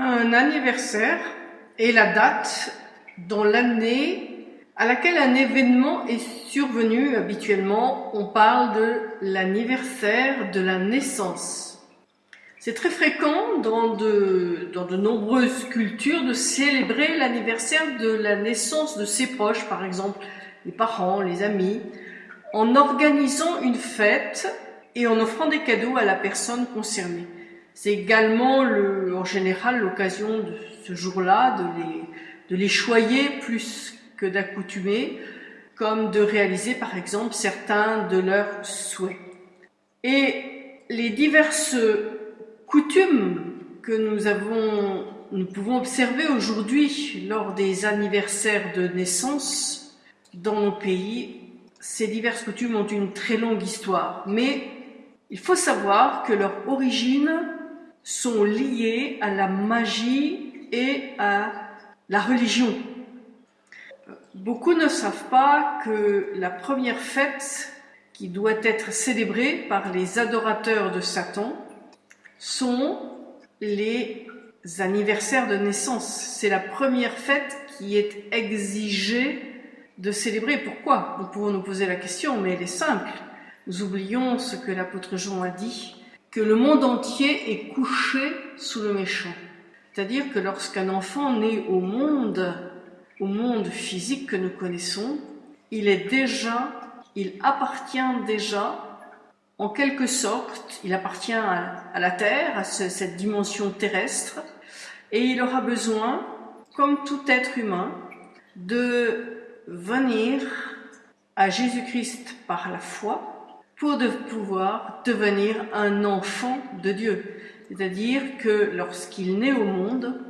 Un anniversaire est la date dans l'année à laquelle un événement est survenu. Habituellement, on parle de l'anniversaire de la naissance. C'est très fréquent dans de, dans de nombreuses cultures de célébrer l'anniversaire de la naissance de ses proches, par exemple les parents, les amis, en organisant une fête et en offrant des cadeaux à la personne concernée. C'est également le, en général l'occasion de ce jour-là de les, de les choyer plus que d'accoutumer, comme de réaliser par exemple certains de leurs souhaits. Et les diverses coutumes que nous avons, nous pouvons observer aujourd'hui lors des anniversaires de naissance dans nos pays, ces diverses coutumes ont une très longue histoire, mais il faut savoir que leur origine sont liées à la magie et à la religion. Beaucoup ne savent pas que la première fête qui doit être célébrée par les adorateurs de Satan sont les anniversaires de naissance. C'est la première fête qui est exigée de célébrer. Pourquoi? Nous pouvons nous poser la question, mais elle est simple. Nous oublions ce que l'apôtre Jean a dit que le monde entier est couché sous le méchant. C'est-à-dire que lorsqu'un enfant naît au monde, au monde physique que nous connaissons, il est déjà, il appartient déjà, en quelque sorte, il appartient à, la terre, à cette dimension terrestre, et il aura besoin, comme tout être humain, de venir à Jésus-Christ par la foi, pour de pouvoir devenir un enfant de Dieu. C'est-à-dire que lorsqu'il naît au monde,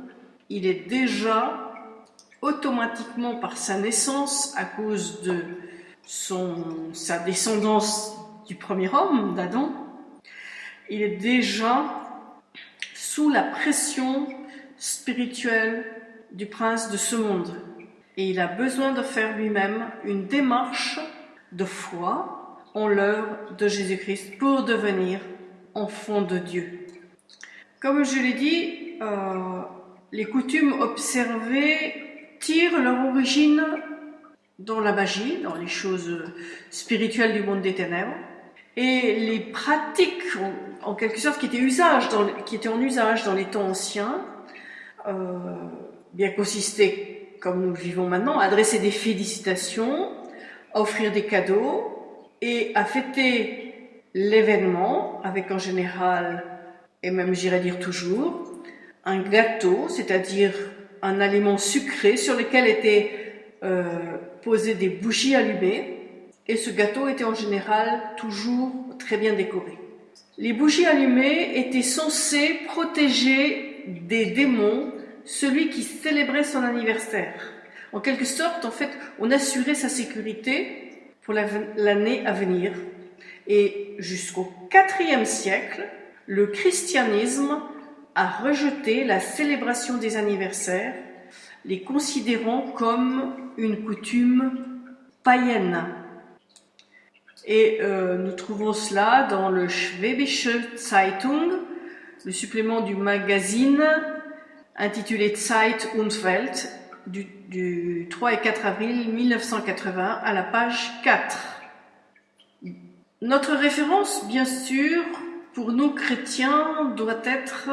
il est déjà automatiquement par sa naissance, à cause de son, sa descendance du premier homme, d'Adam, il est déjà sous la pression spirituelle du prince de ce monde. Et il a besoin de faire lui-même une démarche de foi en l'œuvre de Jésus-Christ pour devenir enfant de Dieu. Comme je l'ai dit, euh, les coutumes observées tirent leur origine dans la magie, dans les choses spirituelles du monde des ténèbres, et les pratiques, en, quelque sorte, qui étaient, qui étaient en usage dans les temps anciens, euh, bien consistaient, comme nous le vivons maintenant, à adresser des félicitations, offrir des cadeaux, et à fêter l'événement avec en général, et même j'irais dire toujours, un gâteau, c'est-à-dire un aliment sucré sur lequel étaient euh, posées des bougies allumées et ce gâteau était en général toujours très bien décoré. Les bougies allumées étaient censées protéger des démons celui qui célébrait son anniversaire. En quelque sorte, en fait, on assurait sa sécurité pour l'année à venir. Et jusqu'au IVe siècle, le christianisme a rejeté la célébration des anniversaires, les considérant comme une coutume païenne. Et euh, nous trouvons cela dans le Schwäbische Zeitung, le supplément du magazine intitulé Zeit und Welt, du, 3 et 4 avril 1980 à la page 4. Notre référence, bien sûr, pour nous chrétiens, doit être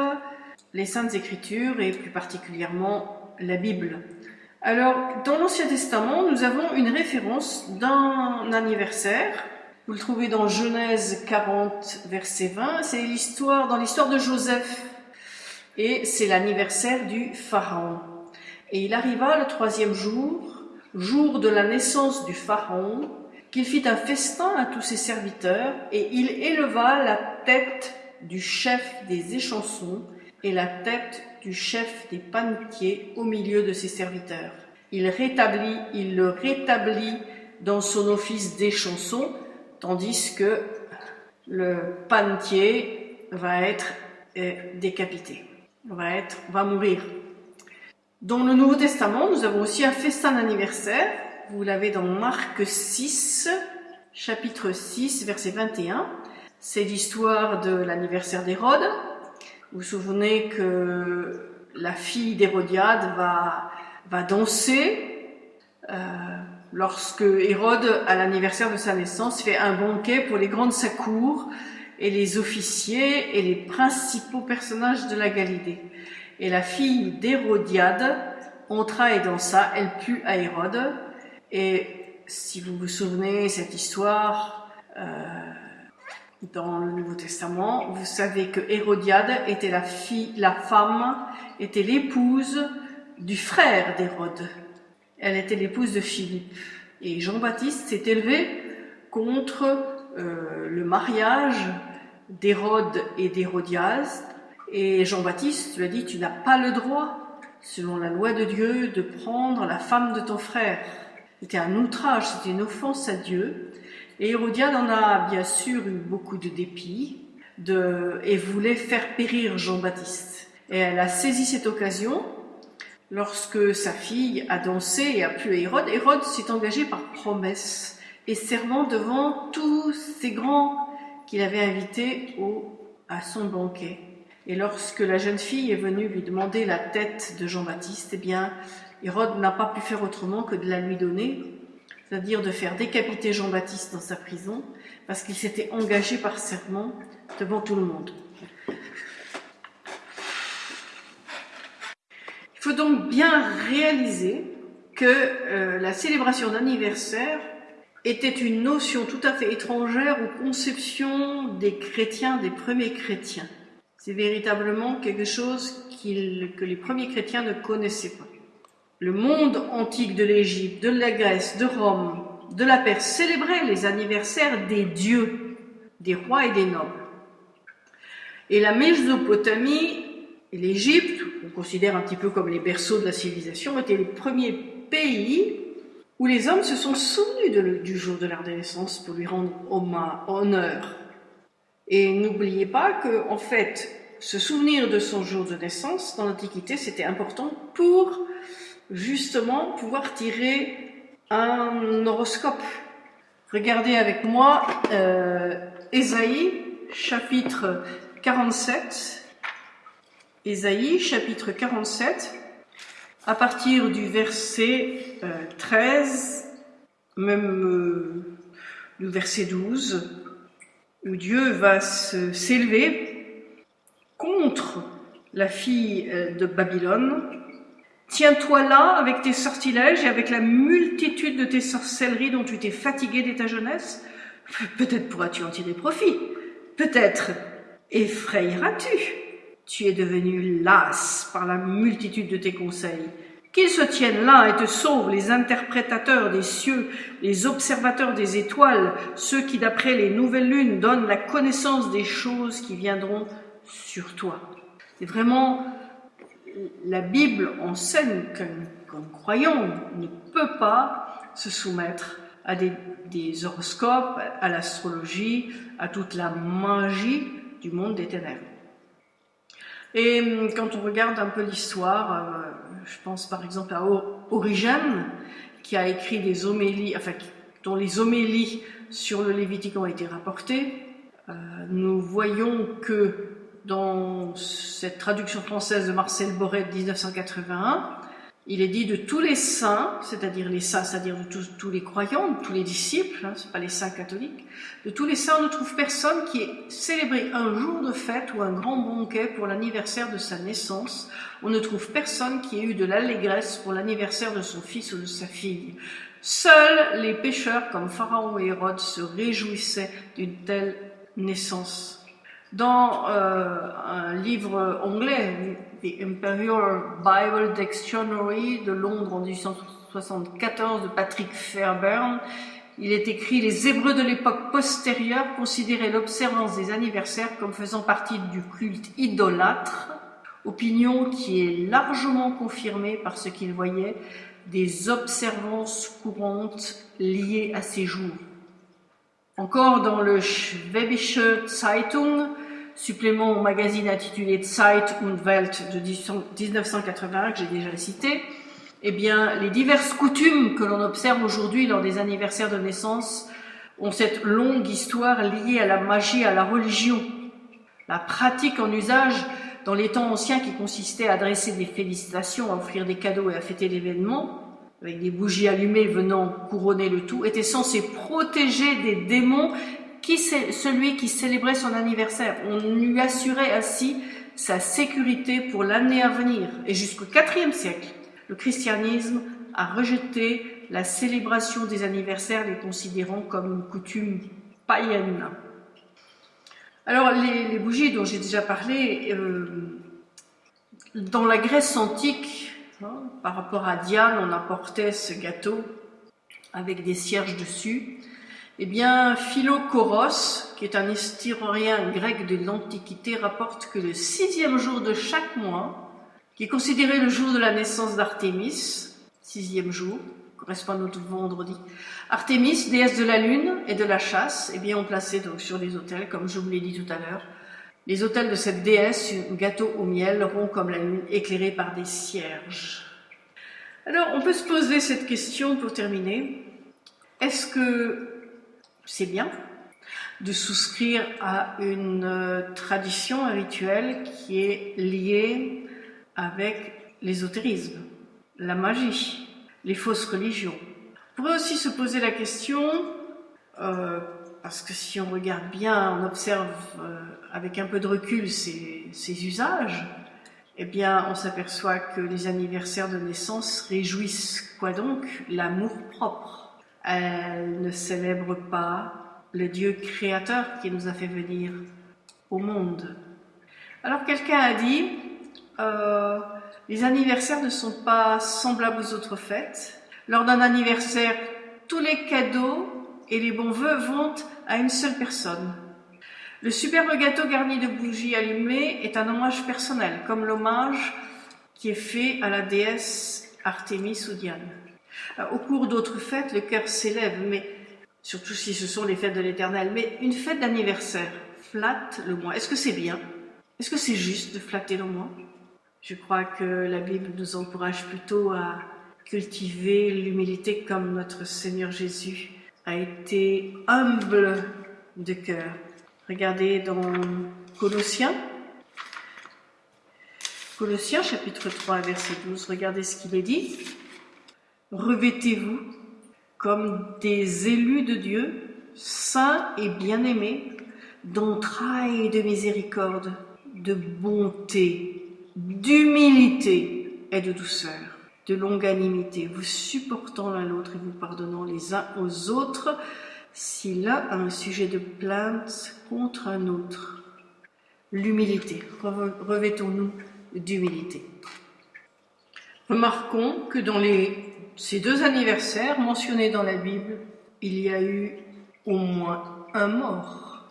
les Saintes Écritures et plus particulièrement la Bible. Alors, dans l'Ancien Testament, nous avons une référence d'un anniversaire. Vous le trouvez dans Genèse 40, verset 20. C'est l'histoire, dans l'histoire de Joseph. Et c'est l'anniversaire du Pharaon. Et il arriva le troisième jour, jour de la naissance du Pharaon, qu'il fit un festin à tous ses serviteurs, et il éleva la tête du chef des échansons et la tête du chef des panetiers au milieu de ses serviteurs. Il rétablit, il le rétablit dans son office d'échanson, tandis que le panetier va être euh, décapité, va être, va mourir. Dans le Nouveau Testament, nous avons aussi un festin d'anniversaire. Vous l'avez dans Marc 6, chapitre 6, verset 21. C'est l'histoire de l'anniversaire d'Hérode. Vous vous souvenez que la fille d'Hérodiade va, va danser euh, lorsque Hérode, à l'anniversaire de sa naissance, fait un banquet pour les grandes sa cour et les officiers et les principaux personnages de la Galilée. Et la fille d'Hérodiade entra et dansa, elle plut à Hérode. Et si vous vous souvenez cette histoire, euh, dans le Nouveau Testament, vous savez que Hérodiade était la fille, la femme, était l'épouse du frère d'Hérode. Elle était l'épouse de Philippe. Et Jean-Baptiste s'est élevé contre euh, le mariage d'Hérode et d'Hérodias. Et Jean-Baptiste lui a dit, tu n'as pas le droit, selon la loi de Dieu, de prendre la femme de ton frère. C'était un outrage, c'était une offense à Dieu. Et Hérodiade en a bien sûr eu beaucoup de dépit et voulait faire périr Jean-Baptiste. Et elle a saisi cette occasion lorsque sa fille a dansé et a plu à Hérode. Hérode s'est engagé par promesse et servant devant tous ces grands qu'il avait invités au, à son banquet. Et lorsque la jeune fille est venue lui demander la tête de Jean-Baptiste, eh bien, Hérode n'a pas pu faire autrement que de la lui donner c'est-à-dire de faire décapiter Jean-Baptiste dans sa prison, parce qu'il s'était engagé par serment devant tout le monde. Il faut donc bien réaliser que euh, la célébration d'anniversaire était une notion tout à fait étrangère aux conceptions des chrétiens, des premiers chrétiens. C'est véritablement quelque chose que les premiers chrétiens ne connaissaient pas le monde antique de l'Égypte, de la Grèce, de Rome, de la Perse célébrait les anniversaires des dieux, des rois et des nobles. Et la Mésopotamie et l'Égypte, qu'on considère un petit peu comme les berceaux de la civilisation, étaient les premiers pays où les hommes se sont souvenus du jour de leur naissance pour lui rendre honneur. Et n'oubliez pas que, en fait, se souvenir de son jour de naissance dans l'Antiquité, c'était important pour justement pouvoir tirer un horoscope. Regardez avec moi euh, Ésaïe, chapitre 47. Ésaïe, chapitre 47, à partir du verset 13, euh, même euh, le verset 12, où Dieu va s'élever contre la fille de Babylone, Tiens-toi là avec tes sortilèges et avec la multitude de tes sorcelleries dont tu t'es fatigué dès ta jeunesse. Peut-être pourras-tu en tirer profit. Peut-être effrayeras-tu. Tu es devenu las par la multitude de tes conseils. Qu'ils se tiennent là et te sauvent les interprétateurs des cieux, les observateurs des étoiles, ceux qui d'après les nouvelles lunes donnent la connaissance des choses qui viendront sur toi. C'est vraiment la Bible enseigne qu'un croyant ne peut pas se soumettre à des, horoscopes, à l'astrologie, à toute la magie du monde des ténèbres. Et hum, quand on regarde un peu l'histoire, euh, je pense par exemple à Origène, qui a écrit des homélies, enfin, dont les homélies sur le Lévitique ont été rapportées, euh, nous voyons que dans cette traduction française de Marcel Borret de 1981, il est dit de tous les saints, c'est-à-dire les saints, c'est-à-dire de tous, les croyants, de tous les disciples, hein, ce pas les saints catholiques, de tous les saints, on ne trouve personne qui ait célébré un jour de fête ou un grand banquet pour l'anniversaire de sa naissance. On ne trouve personne qui ait eu de l'allégresse pour l'anniversaire de son fils ou de sa fille. Seuls les pécheurs comme Pharaon et Hérode se réjouissaient d'une telle naissance dans euh, un livre anglais, Imperial Bible Dictionary de Londres en 1874 de Patrick Fairbairn, il est écrit Les Hébreux de l'époque postérieure considéraient l'observance des anniversaires comme faisant partie du culte idolâtre, opinion qui est largement confirmée par ce qu'ils voyaient des observances courantes liées à ces jours. Encore dans le Schwäbische Zeitung, supplément au magazine intitulé Zeit und Welt de 1981 que j'ai déjà cité, eh bien, les diverses coutumes que l'on observe aujourd'hui lors des anniversaires de naissance ont cette longue histoire liée à la magie, à la religion. La pratique en usage dans les temps anciens qui consistaient à adresser des félicitations, à offrir des cadeaux et à fêter l'événement, avec des bougies allumées venant couronner le tout, était censé protéger des démons qui celui qui célébrait son anniversaire. On lui assurait ainsi sa sécurité pour l'année à venir. Et jusqu'au IVe siècle, le christianisme a rejeté la célébration des anniversaires, les considérant comme une coutume païenne. Alors, les, bougies dont j'ai déjà parlé, euh, dans la Grèce antique, hein, par rapport à Diane, on apportait ce gâteau avec des cierges dessus. Eh bien, Philocoros, qui est un historien grec de l'Antiquité, rapporte que le sixième jour de chaque mois, qui est considéré le jour de la naissance d'Artémis, sixième jour, correspond à notre vendredi. Artémis, déesse de la lune et de la chasse, eh bien, on plaçait donc sur les autels, comme je vous l'ai dit tout à l'heure, les autels de cette déesse, un gâteau au miel, rond comme la lune, éclairé par des cierges. Alors, on peut se poser cette question pour terminer. Est-ce que c'est bien de souscrire à une euh, tradition, un rituel qui est lié avec l'ésotérisme, la magie, les fausses religions. On pourrait aussi se poser la question, euh, parce que si on regarde bien, on observe euh, avec un peu de recul ces, ces usages, eh bien, on s'aperçoit que les anniversaires de naissance réjouissent quoi donc? L'amour propre. Elles ne célèbrent pas le Dieu créateur qui nous a fait venir au monde. Alors quelqu'un a dit, euh, les anniversaires ne sont pas semblables aux autres fêtes. Lors d'un anniversaire, tous les cadeaux et les bons vœux vont à une seule personne. Le superbe gâteau garni de bougies allumées est un hommage personnel, comme l'hommage qui est fait à la déesse Artémis ou Diane. Au cours d'autres fêtes, le cœur s'élève, mais surtout si ce sont les fêtes de l'éternel. Mais une fête d'anniversaire flatte le moi. Est-ce que c'est bien? Est-ce que c'est juste de flatter le moi? Je crois que la Bible nous encourage plutôt à cultiver l'humilité comme notre Seigneur Jésus a été humble de cœur. Regardez dans Colossiens, Colossiens chapitre 3 verset 12, regardez ce qu'il est dit. Revêtez-vous comme des élus de Dieu, saints et bien-aimés, d'entrailles de miséricorde, de bonté, d'humilité et de douceur, de longanimité, vous supportant l'un l'autre et vous pardonnant les uns aux autres si l'un a un sujet de plainte contre un autre. L'humilité, revêtons-nous d'humilité. Remarquons que dans les, ces deux anniversaires mentionnés dans la Bible, il y a eu au moins un mort.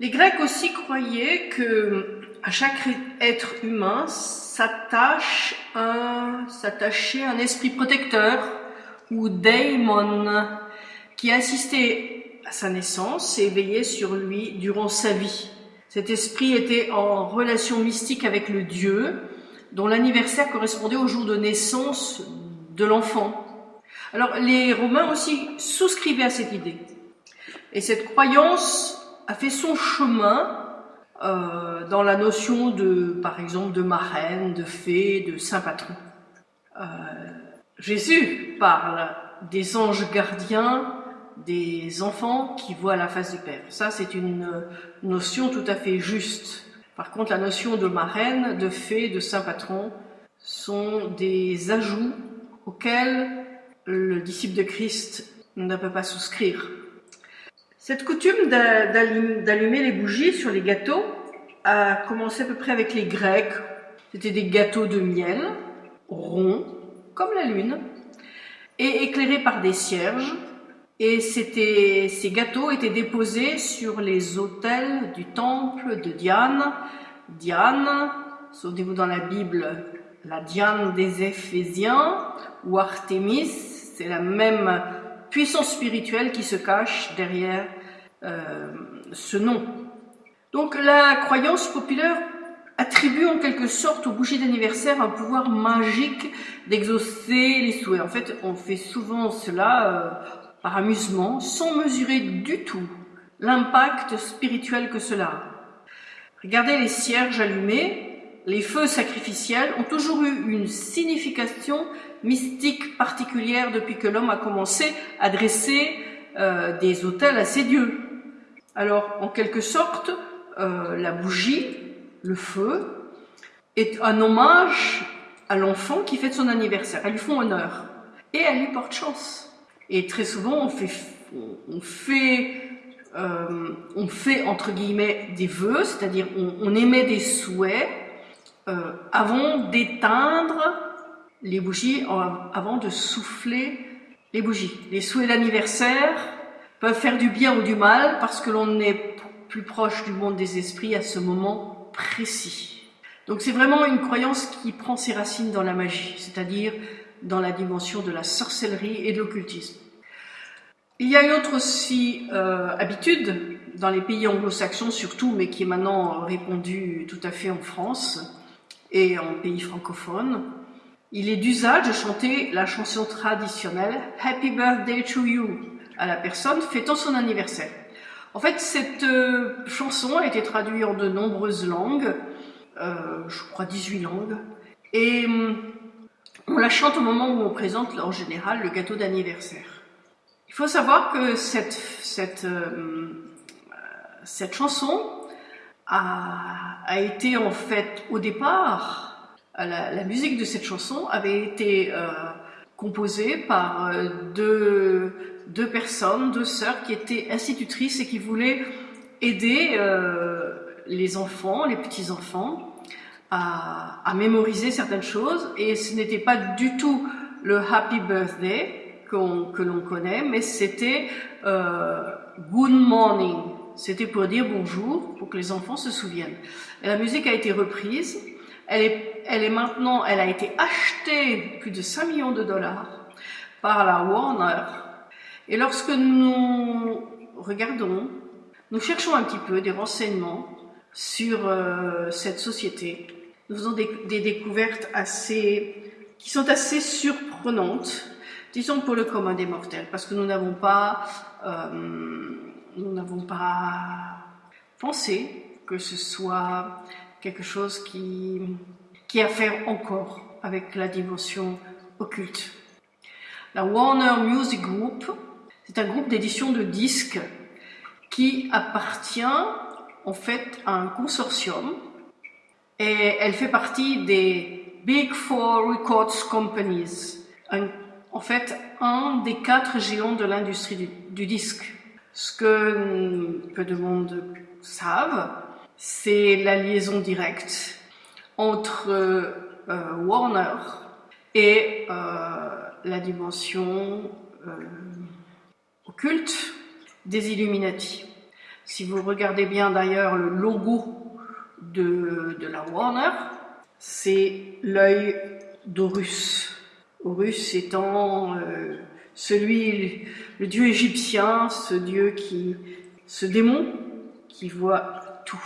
Les Grecs aussi croyaient que à chaque être humain s'attache un, s'attachait un esprit protecteur ou daimon qui assistait à sa naissance et veillait sur lui durant sa vie. Cet esprit était en relation mystique avec le Dieu dont l'anniversaire correspondait au jour de naissance de l'enfant. Alors les Romains aussi souscrivaient à cette idée. Et cette croyance a fait son chemin euh, dans la notion de, par exemple, de marraine, de fée, de saint patron. Euh, Jésus parle des anges gardiens, des enfants qui voient la face du Père. Ça, c'est une notion tout à fait juste. Par contre, la notion de marraine, de fée, de saint patron sont des ajouts auxquels le disciple de Christ ne peut pas souscrire. Cette coutume d'allumer les bougies sur les gâteaux a commencé à peu près avec les Grecs. C'était des gâteaux de miel, ronds, comme la lune, et éclairés par des cierges. Et ces gâteaux étaient déposés sur les autels du temple de Diane. Diane, souvenez-vous dans la Bible, la Diane des Éphésiens, ou Artémis, c'est la même puissance spirituelle qui se cache derrière euh, ce nom. Donc la croyance populaire attribue en quelque sorte aux bougies d'anniversaire un pouvoir magique d'exaucer les souhaits. En fait, on fait souvent cela euh, par amusement, sans mesurer du tout l'impact spirituel que cela a. Regardez les cierges allumés, les feux sacrificiels ont toujours eu une signification mystique particulière depuis que l'homme a commencé à dresser euh, des autels à ses dieux. Alors, en quelque sorte, euh, la bougie, le feu, est un hommage à l'enfant qui fête son anniversaire. Elles lui font honneur et elle lui porte chance. Et très souvent, on fait, on fait, euh, on fait entre guillemets des vœux, c'est-à-dire on, émet des souhaits euh, avant d'éteindre les bougies, avant de souffler les bougies. Les souhaits d'anniversaire peuvent faire du bien ou du mal parce que l'on est plus proche du monde des esprits à ce moment précis. Donc c'est vraiment une croyance qui prend ses racines dans la magie, c'est-à-dire dans la dimension de la sorcellerie et de l'occultisme. Il y a une autre aussi euh, habitude dans les pays anglo-saxons surtout, mais qui est maintenant répandue tout à fait en France et en pays francophones. Il est d'usage de chanter la chanson traditionnelle Happy Birthday to You à la personne fêtant son anniversaire. En fait, cette euh, chanson a été traduite en de nombreuses langues, euh, je crois 18 langues, et hum, on la chante au moment où on présente en général le gâteau d'anniversaire. Il faut savoir que cette, cette, euh, cette chanson a, été en fait au départ, la, la, musique de cette chanson avait été euh, composée par euh, deux, deux personnes, deux sœurs qui étaient institutrices et qui voulaient aider euh, les enfants, les petits-enfants, à, à, mémoriser certaines choses et ce n'était pas du tout le Happy Birthday qu que l'on connaît, mais c'était euh, Good Morning. C'était pour dire bonjour, pour que les enfants se souviennent. Et la musique a été reprise. Elle est, maintenant, elle a été achetée plus de 5 millions de dollars par la Warner. Et lorsque nous regardons, nous cherchons un petit peu des renseignements sur euh, cette société, nous faisons des, des, découvertes assez, qui sont assez surprenantes, disons pour le commun des mortels, parce que nous n'avons pas, euh, nous n'avons pas pensé que ce soit quelque chose qui, qui a à faire encore avec la dimension occulte. La Warner Music Group, c'est un groupe d'édition de disques qui appartient en fait à un consortium et elle fait partie des Big Four Records Companies, en fait un des quatre géants de l'industrie du, du, disque. Ce que peu de monde savent, c'est la liaison directe entre euh, Warner et euh, la dimension euh, occulte des Illuminati. Si vous regardez bien d'ailleurs le logo de, de la Warner, c'est l'œil d'Horus. Horus étant celui, le dieu égyptien, ce dieu qui, ce démon qui voit tout.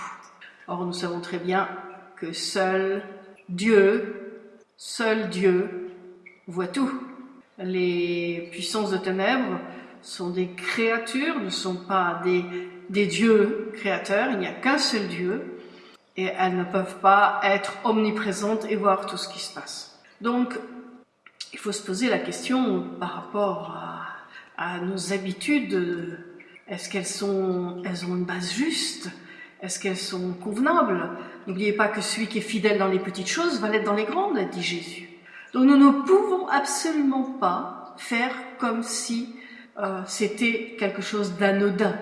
Or, nous savons très bien que seul Dieu, seul Dieu voit tout. Les puissances de ténèbres sont des créatures, ne sont pas des, dieux créateurs, il n'y a qu'un seul Dieu, et elles ne peuvent pas être omniprésentes et voir tout ce qui se passe. Donc, il faut se poser la question par rapport à, nos habitudes. Est-ce qu'elles sont, elles ont une base juste? Est-ce qu'elles sont convenables? N'oubliez pas que celui qui est fidèle dans les petites choses va l'être dans les grandes, dit Jésus. Donc nous ne pouvons absolument pas faire comme si euh, c'était quelque chose d'anodin.